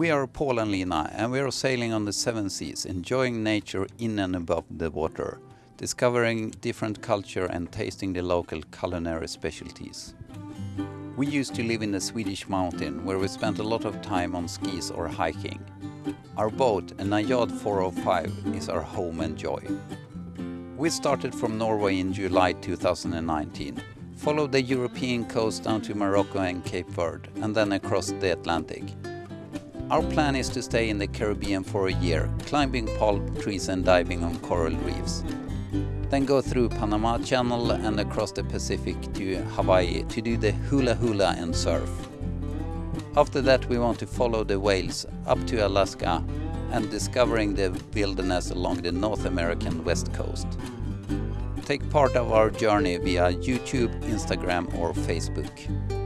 We are Paul and Lina and we are sailing on the seven seas, enjoying nature in and above the water, discovering different culture and tasting the local culinary specialties. We used to live in the Swedish mountain where we spent a lot of time on skis or hiking. Our boat, a Najad 405, is our home and joy. We started from Norway in July 2019, followed the European coast down to Morocco and Cape Verde, and then across the Atlantic. Our plan is to stay in the Caribbean for a year, climbing palm trees and diving on coral reefs. Then go through Panama Channel and across the Pacific to Hawaii to do the hula hula and surf. After that we want to follow the whales up to Alaska and discovering the wilderness along the North American west coast. Take part of our journey via YouTube, Instagram or Facebook.